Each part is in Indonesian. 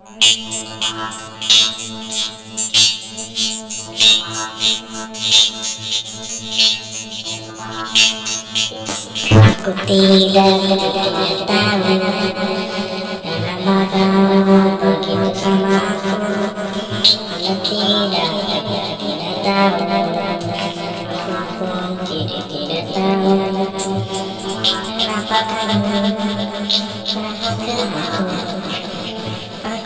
Aku tidak tahu sama aku tidak Aku tidak tidak tahu kamu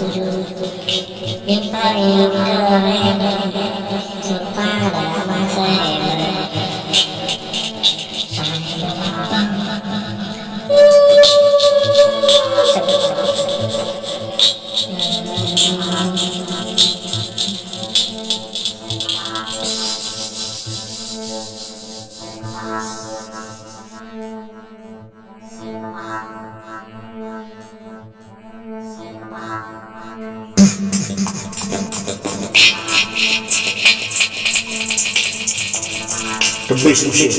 If I am alive, say. выслушать.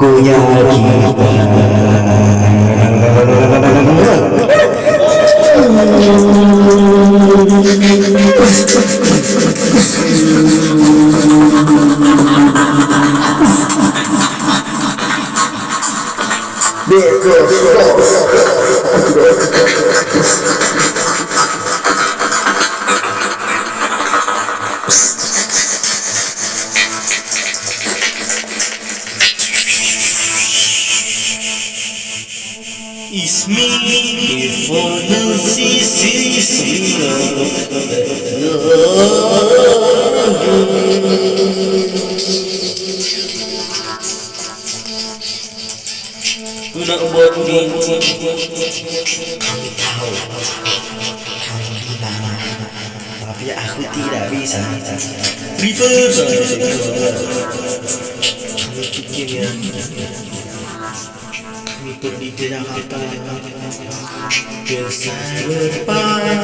aku tidak It's me for the Ku nak buat ni Kami tahu Kami gimana Tapi aku tidak bisa Prefer saja Kami pikirnya Kami pergi ke Jakarta depan